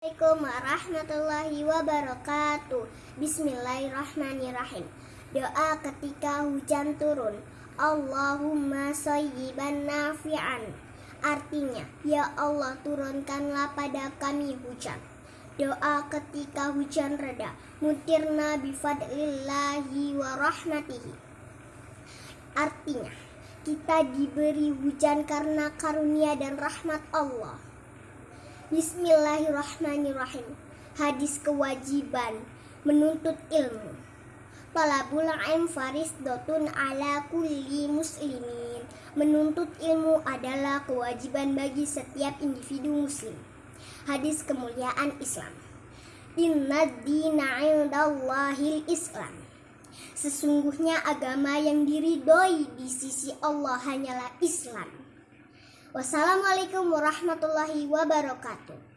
Assalamualaikum warahmatullahi wabarakatuh. Bismillahirrahmanirrahim. Doa ketika hujan turun. Allahumma sayyiban nafi'an. Artinya, Ya Allah turunkanlah pada kami hujan. Doa ketika hujan reda. Mutirna bifadlillahi wa rahmatihi. Artinya, kita diberi hujan karena karunia dan rahmat Allah Bismillahirrahmanirrahim. Hadis kewajiban menuntut ilmu. Talabul ilm dotun ala kulli muslimin. Menuntut ilmu adalah kewajiban bagi setiap individu muslim. Hadis kemuliaan Islam. Inna dina indallahil Islam. Sesungguhnya agama yang diridhoi di sisi Allah hanyalah Islam. Wassalamualaikum warahmatullahi wabarakatuh.